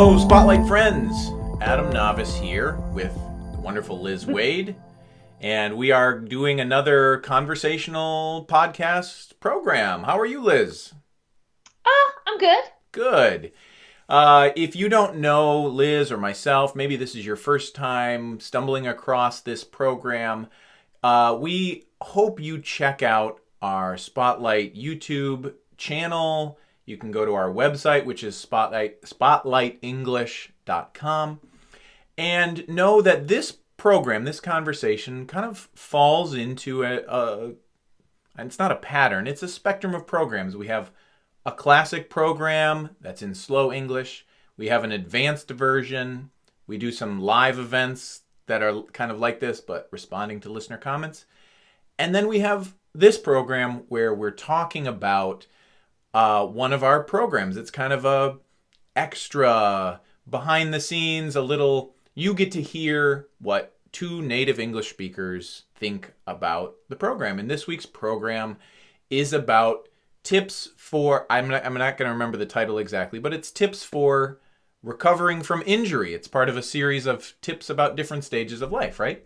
Hello, Spotlight friends. Adam Navis here with the wonderful Liz Wade, and we are doing another conversational podcast program. How are you, Liz? Ah, I'm good. Good. Uh, if you don't know Liz or myself, maybe this is your first time stumbling across this program, uh, we hope you check out our Spotlight YouTube channel. You can go to our website, which is spotlight, spotlightenglish.com, and know that this program, this conversation, kind of falls into a, a it's not a pattern, it's a spectrum of programs. We have a classic program that's in slow English. We have an advanced version. We do some live events that are kind of like this, but responding to listener comments. And then we have this program where we're talking about uh, one of our programs. It's kind of a extra behind the scenes, a little. You get to hear what two native English speakers think about the program. And this week's program is about tips for. I'm not, I'm not going to remember the title exactly, but it's tips for recovering from injury. It's part of a series of tips about different stages of life, right?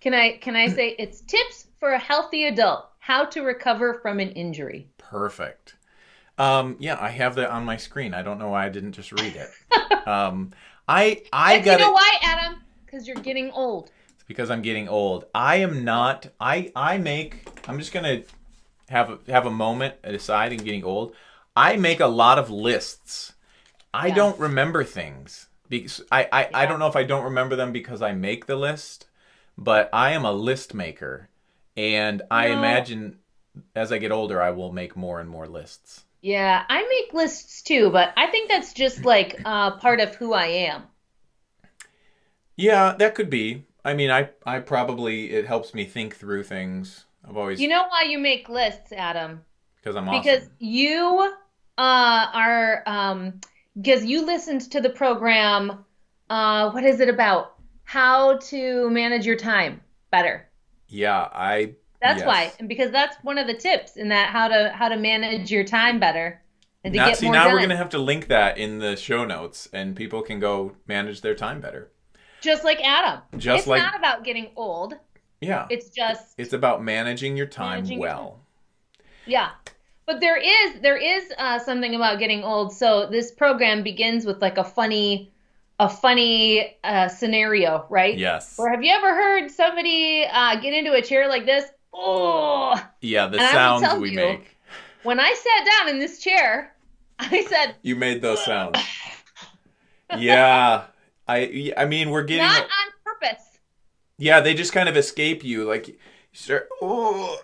Can I can I say it's tips for a healthy adult how to recover from an injury? Perfect. Um, yeah, I have that on my screen. I don't know why I didn't just read it. um, I I got You know why, Adam? Because you're getting old. It's because I'm getting old. I am not. I I make. I'm just gonna have a, have a moment aside and getting old. I make a lot of lists. I Yeah. don't remember things because I I, I don't know if I don't remember them because I make the list, but I am a list maker, and I No. imagine as I get older I will make more and more lists. Yeah, I make lists too, but I think that's just like uh, part of who I am. Yeah, that could be. I mean, I I probably it helps me think through things. I've always You know why you make lists, Adam? because I'm awesome. Because you uh, are um, because you listened to the program. Uh, what is it about? How to manage your time better. yeah, I That's Yes. why, and because that's one of the tips in that how to how to manage your time better and to now get see more now done. we're gonna have to link that in the show notes, and people can go manage their time better. Just like Adam. Just it's like- not about getting old. Yeah, It's just it's about managing your time Managing your well. yeah. But there is there is uh, something about getting old. So this program begins with like a funny a funny uh, scenario, right? Yes. Or have you ever heard somebody uh, get into a chair like this? Oh, Yeah, the And sounds we you- make. when I sat down in this chair, I said, You made those sounds. yeah. I I mean we're getting not on purpose. Yeah, they just kind of escape you. Like, you start, oh.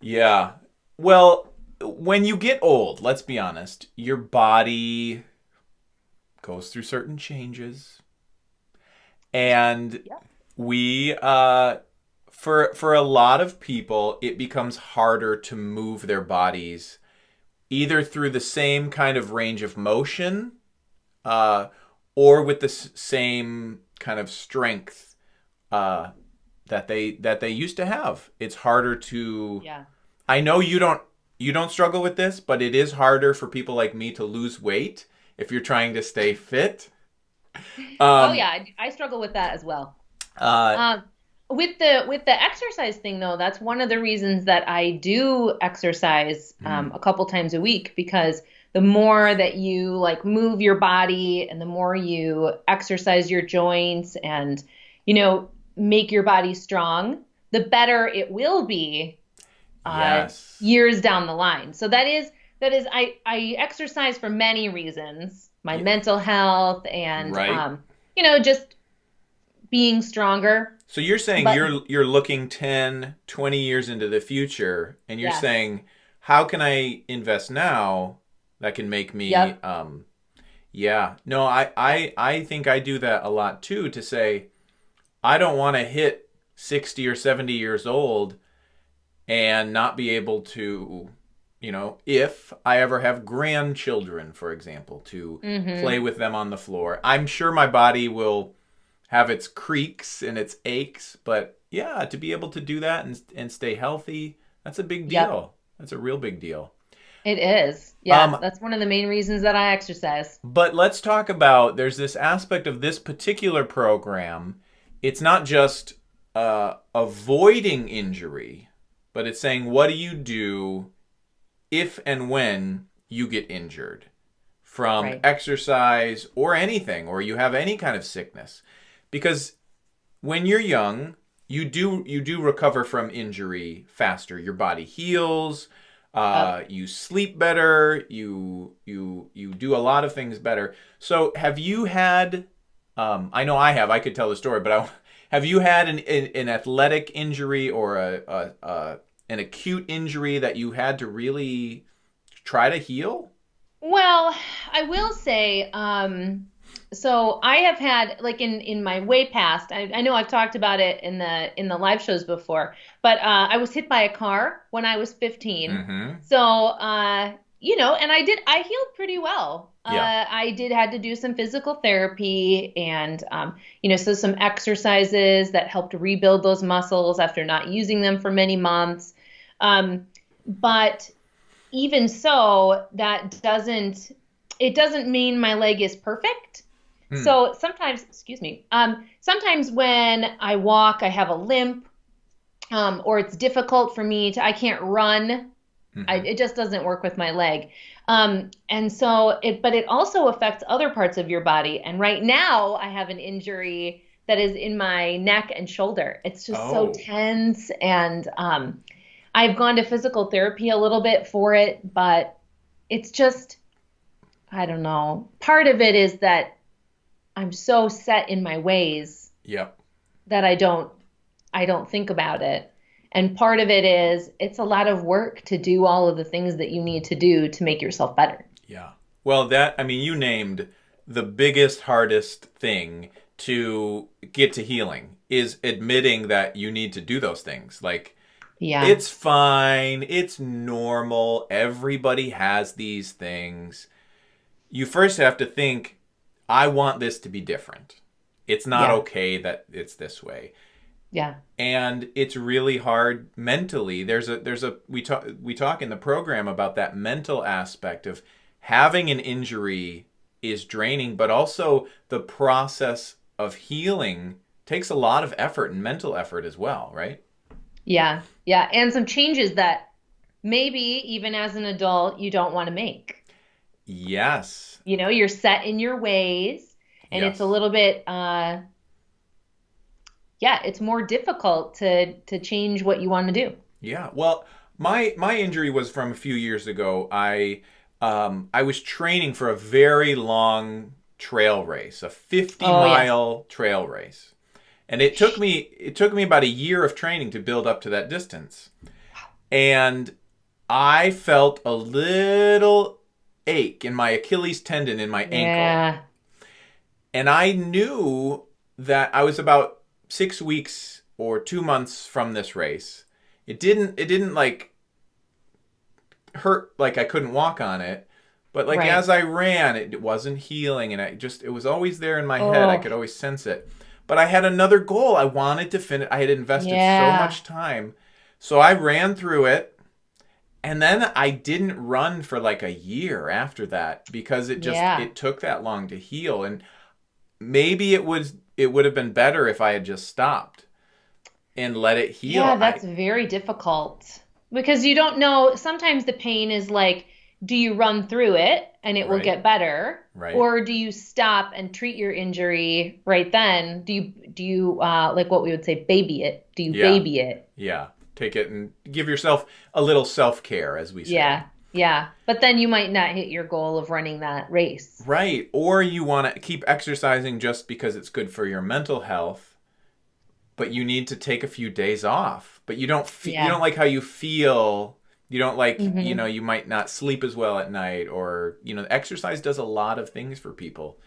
Yeah. Well, when you get old, let's be honest, your body goes through certain changes. And Yeah. we, uh, for, for a lot of people, it becomes harder to move their bodies either through the same kind of range of motion uh, or with the s- same kind of strength uh, that they that they used to have. It's harder to. Yeah. I know you don't you don't struggle with this, but it is harder for people like me to lose weight if you're trying to stay fit. Um, oh yeah, I, I struggle with that as well. Uh, Um, with the with the exercise thing though, that's one of the reasons that I do exercise Mm-hmm. um, a couple times a week because the more that you like move your body and the more you exercise your joints and you know make your body strong, the better it will be uh, yes. years down the line. So that is that is I I exercise for many reasons. My Yeah. mental health and Right. um you know just being stronger. So you're saying But- you're you're looking 10, 20 years into the future and you're Yes. saying how can I invest now that can make me Yep. um yeah. No, I I I think I do that a lot too to say I don't want to hit 60 or 70 years old and not be able to you know, if I ever have grandchildren, for example, to Mhm. play with them on the floor. I'm sure my body will have its creaks and its aches, but yeah, to be able to do that and, and stay healthy, that's a big Yep. deal. That's a real big deal. It is. Yeah, Um, that's one of the main reasons that I exercise. But let's talk about there's this aspect of this particular program. It's not just uh, avoiding injury, but it's saying what do you do if and when you get injured from Right. exercise or anything, or you have any kind of sickness. Because when you're young, you do you do recover from injury faster. Your body heals. Uh, you sleep better. You you you do a lot of things better. So have you had? Um, I know I have. I could tell the story, but I, have you had an, an an athletic injury or a, a, a an acute injury that you had to really try to heal? Well, I will say, um, so I have had like in in my way past. I, I know I've talked about it in the in the live shows before, but uh, I was hit by a car when I was 15. Mm-hmm. So, uh, you know, and I did, I healed pretty well. Yeah. Uh, I did had to do some physical therapy and, um, you know, so some exercises that helped rebuild those muscles after not using them for many months. Um, but even so, that doesn't, it doesn't mean my leg is perfect. Hmm. So sometimes, excuse me, um, sometimes when I walk, I have a limp, um, or it's difficult for me to, I can't run. I, it just doesn't work with my leg. Um, and so it, but it also affects other parts of your body. And right now I have an injury that is in my neck and shoulder. It's just Oh. so tense. And, um, I've gone to physical therapy a little bit for it, but it's just, I don't know. Part of it is that I'm so set in my ways Yep. that I don't I don't think about it. And part of it is it's a lot of work to do all of the things that you need to do to make yourself better. Yeah. Well, that I mean, you named the biggest, hardest thing to get to healing is admitting that you need to do those things. Like Yeah. it's fine, it's normal. Everybody has these things. You first have to think, I want this to be different. It's not Yeah. okay that it's this way yeah. and it's really hard mentally there's a there's a we talk we talk in the program about that mental aspect of having an injury is draining but also the process of healing takes a lot of effort and mental effort as well right Yeah. Yeah, and some changes that maybe even as an adult you don't want to make. Yes You know, you're set in your ways and Yes. it's a little bit uh yeah, it's more difficult to to change what you want to do. Yeah. Well, my my injury was from a few years ago. I um I was training for a very long trail race, a 50 Oh, mile trail race. And it took me it took me about a year of training to build up to that distance. And I felt a little ache in my Achilles tendon in my ankle Yeah. and I knew that I was about six weeks or two months from this race. It didn't. It didn't like hurt like I couldn't walk on it, but like Right. as I ran, it wasn't healing, and I just it was always there in my head. I Oh. could always sense it. But I had another goal. I wanted to finish. I had invested Yeah. so much time, so I ran through it. And then I didn't run for like a year after that because it just Yeah. it took that long to heal and maybe it was it would have been better if I had just stopped and let it heal. Yeah, I- that's very difficult because you don't know. Sometimes the pain is like, do you run through it and it will Right. get better, Right. or do you stop and treat your injury right then? Do you do you uh, like what we would say, baby it? Do you Yeah. baby it? yeah, take it and give yourself a little self-care as we say. Yeah, yeah. But then you might not hit your goal of running that race. Right. Or you want to keep exercising just because it's good for your mental health, but you need to take a few days off. But you don't fe- Yeah. you don't like how you feel. You don't like, Mhm. you know, you might not sleep as well at night or, you know, exercise does a lot of things for people.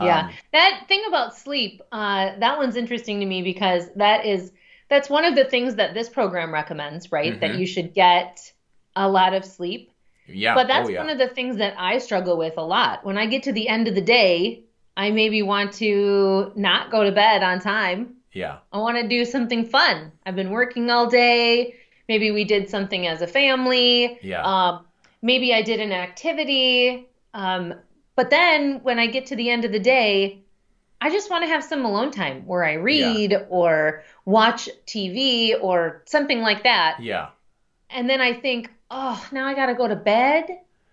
Yeah. Um, That thing about sleep, uh, that one's interesting to me because that is that's one of the things that this program recommends, right? That Mhm. you should get a lot of sleep. yeah. But that's oh, yeah. one of the things that I struggle with a lot. When I get to the end of the day, I maybe want to not go to bed on time. yeah. I want to do something fun. I've been working all day. Maybe we did something as a family. Yeah. Um, maybe I did an activity. Um, but then when I get to the end of the day, I just want to have some alone time where I read yeah. or watch TV or something like that. Yeah. And then I think, oh, now I got to go to bed.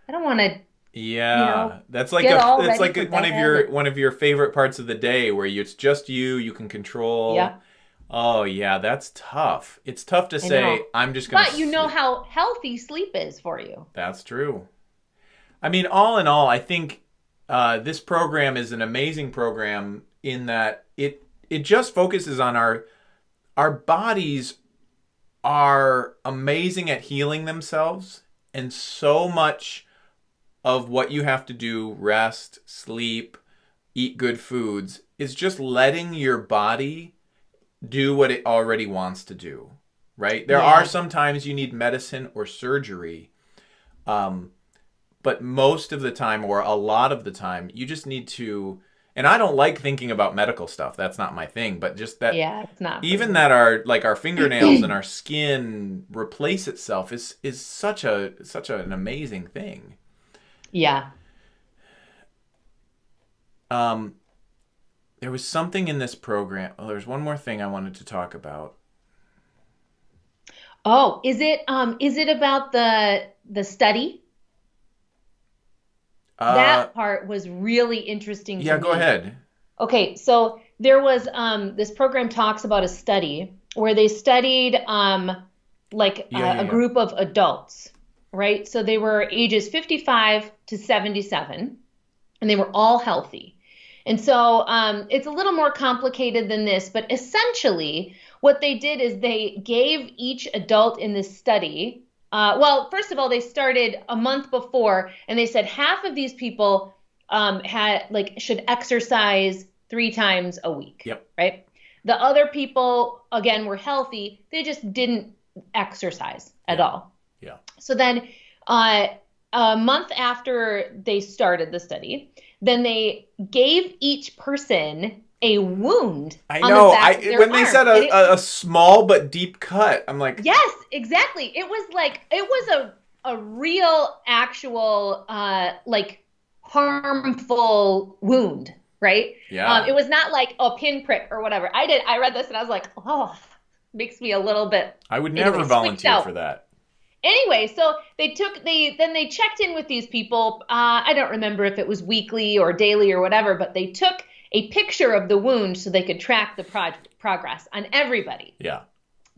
I don't want to. Yeah, you know, that's like a, it's like one of your one of your favorite parts of the day where you, it's just you, you can control. Yeah. Oh yeah, that's tough. It's tough to say I'm just gonna. But you know how healthy sleep is for you. That's true. I mean, all in all, I think uh, this program is an amazing program in that it it just focuses on our our bodies are amazing at healing themselves and so much of what you have to do rest sleep eat good foods is just letting your body do what it already wants to do right there yeah. are sometimes you need medicine or surgery um, but most of the time or a lot of the time you just need to and I don't like thinking about medical stuff. That's not my thing. But just that, yeah, it's not. Even that our like our fingernails and our skin replace itself is is such a such an amazing thing. Yeah. Um, there was something in this program. Oh, there's one more thing I wanted to talk about. Oh, is it um is it about the the study? Uh, that part was really interesting. yeah, go ahead. Okay, so there was um, this program talks about a study where they studied um, like yeah, uh, yeah, a group of adults, right? So they were ages 55 to 77, and they were all healthy. And so um, it's a little more complicated than this, but essentially, what they did is they gave each adult in this study uh, well, first of all, they started a month before, and they said half of these people um, had like should exercise three times a week. Yep. Right. The other people again were healthy; they just didn't exercise at yeah. all. Yeah. So then, uh, a month after they started the study, then they gave each person a wound. I know. I when they said a, it, a, small but deep cut, I'm like, yes, exactly. It was like it was a a real, actual, uh, like harmful wound, right? Yeah. Um, it was not like a pinprick or whatever. I did. I read this and I was like, oh, makes me a little bit. I would never anyway, volunteer for that. Anyway, so they took they then they checked in with these people. Uh, I don't remember if it was weekly or daily or whatever, but they took a picture of the wound so they could track the pro- progress on everybody. Yeah.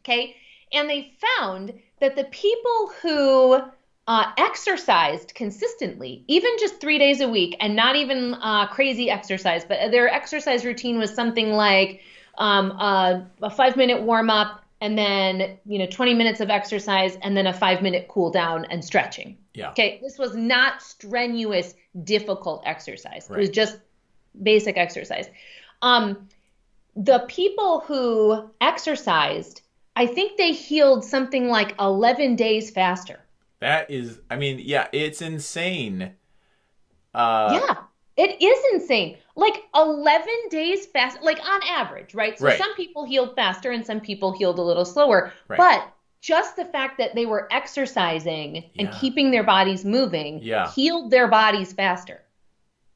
Okay. And they found that the people who uh, exercised consistently, even just three days a week, and not even uh, crazy exercise, but their exercise routine was something like um, a, a five minute warm up, and then you know 20 minutes of exercise, and then a five minute cool down and stretching. Yeah. Okay. This was not strenuous, difficult exercise. Right. It was just basic exercise. Um, the people who exercised, I think they healed something like 11 days faster. That is, I mean, yeah, it's insane. Uh, yeah, it is insane. Like 11 days fast, like on average, right? So right. some people healed faster and some people healed a little slower. Right. But just the fact that they were exercising and Yeah. keeping their bodies moving Yeah. healed their bodies faster.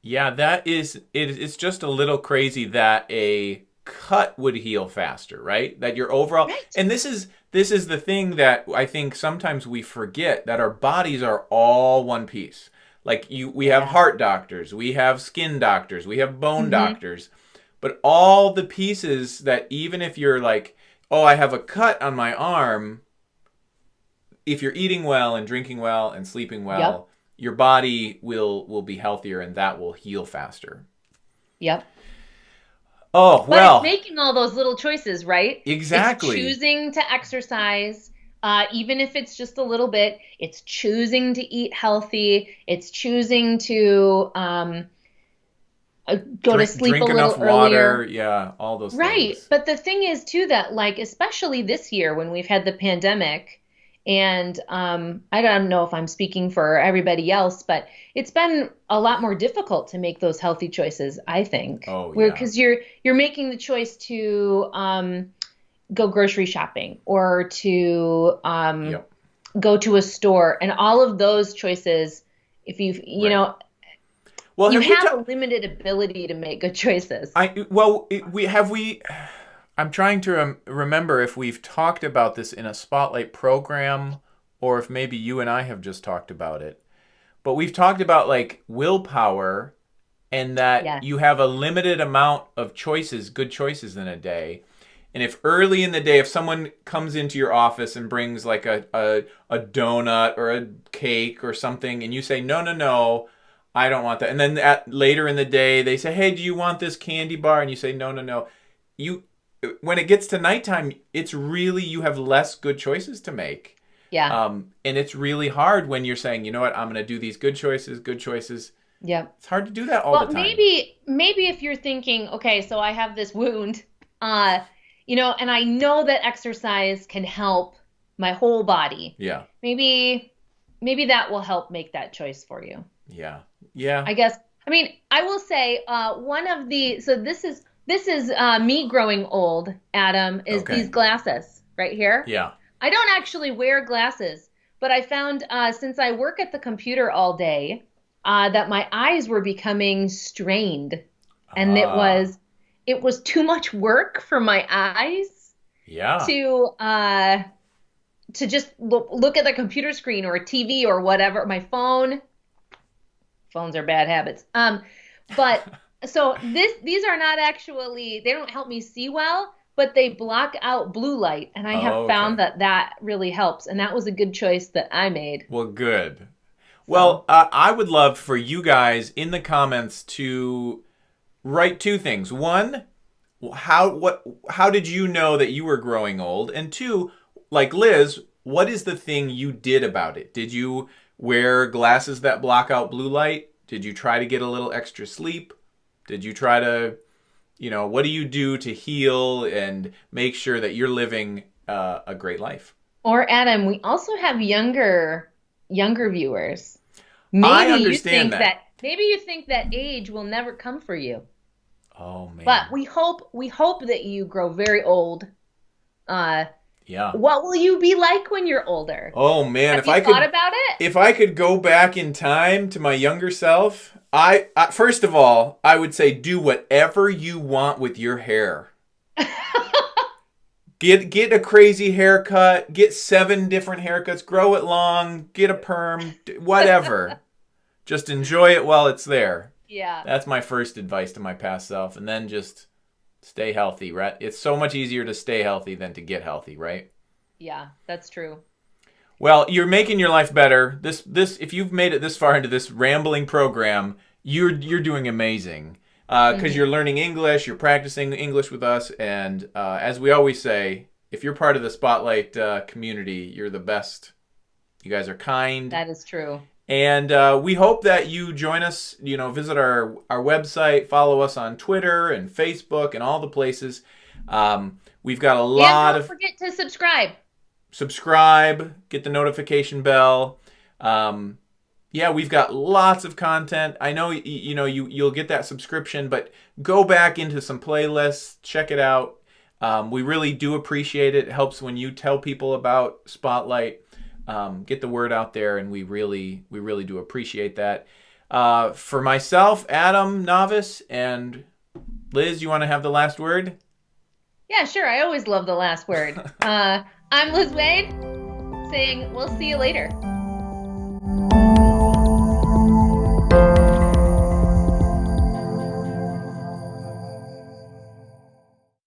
Yeah, that is it, it's just a little crazy that a cut would heal faster, right? That your overall Right. and this is this is the thing that I think sometimes we forget that our bodies are all one piece. Like you we have heart doctors, we have skin doctors, we have bone Mhm. doctors. But all the pieces that even if you're like, "Oh, I have a cut on my arm," if you're eating well and drinking well and sleeping well, Yep. Your body will will be healthier and that will heal faster. Yep. Oh, But well, it's making all those little choices, right? exactly. It's choosing to exercise, uh, even if it's just a little bit. It's choosing to eat healthy. It's choosing to um, uh, go drink, to sleep drink a little enough water, earlier. yeah, all those Right. things. But the thing is, too, that like, especially this year when we've had the pandemic, and um, I don't know if I'm speaking for everybody else, but it's been a lot more difficult to make those healthy choices, I think. Oh, yeah. because you're you're making the choice to um, go grocery shopping or to um, Yep. go to a store and all of those choices if you you Right. know Well, you have have ta- a limited ability to make good choices I well, it- we have we. I'm trying to rem- remember if we've talked about this in a spotlight program, or if maybe you and I have just talked about it. But we've talked about like willpower, and that Yes. you have a limited amount of choices, good choices in a day. And if early in the day, if someone comes into your office and brings like a, a, a donut or a cake or something, and you say, no, no, no, I don't want that. And then at, later in the day, they say, hey, do you want this candy bar? And you say, no, no, no. You, when it gets to nighttime, it's really, you have less good choices to make. yeah Um, and it's really hard when you're saying, you know what, I'm going to do these good choices, good choices. yeah It's hard to do that all well the time. maybe maybe if you're thinking okay so i have this wound uh you know and i know that exercise can help my whole body Yeah. maybe maybe that will help make that choice for you Yeah. Yeah. i guess i mean i will say uh one of the so this is this is uh me growing old adam is Okay. these glasses right here yeah. I don't actually wear glasses, but I found uh, since I work at the computer all day uh, that my eyes were becoming strained, and it Ah, was it was too much work for my eyes Yeah. to uh, to just look, look at the computer screen or a TV or whatever, my phone. Phones are bad habits. Um, but so this these are not actually they don't help me see well, but they block out blue light, and I have Oh, okay. found that that really helps, and that was a good choice that I made. Well, good. Well, uh, I would love for you guys in the comments to write two things. One, how what how did you know that you were growing old? And two, like Liz, what is the thing you did about it? Did you wear glasses that block out blue light? Did you try to get a little extra sleep? Did you try to, you know, what do you do to heal and make sure that you're living uh, a great life? Or Adam, we also have younger younger viewers. Maybe I you understand think that. maybe you think that age will never come for you. Oh man. But we hope we hope that you grow very old. Uh, yeah. what will you be like when you're older? Oh man, Have if you I thought could about it? if I could go back in time to my younger self, I, I first of all, I would say do whatever you want with your hair. Get get a crazy haircut, get seven different haircuts, grow it long, get a perm, whatever. just enjoy it while it's there. yeah. That's my first advice to my past self and then just stay healthy, right? It's so much easier to stay healthy than to get healthy, right? Yeah, that's true. Well, you're making your life better. This this if you've made it this far into this rambling program, you're you're doing amazing. Because Mhm. you're learning English, you're practicing English with us, and uh, as we always say, if you're part of the Spotlight uh, community, you're the best. You guys are kind, That is true. And uh, we hope that you join us. You know, visit our our website, follow us on Twitter and Facebook and all the places. Um, we've got a lot and don't of forget to subscribe. subscribe, get the notification bell. Um, yeah, we've got lots of content. I know you know you you'll get that subscription, but go back into some playlists, check it out. Um, we really do appreciate it. It helps when you tell people about Spotlight, um, get the word out there, and we really we really do appreciate that. Uh, for myself, Adam Navis, and Liz, you want to have the last word? Yeah, sure. I always love the last word. uh, I'm Liz Wade saying we'll see you later.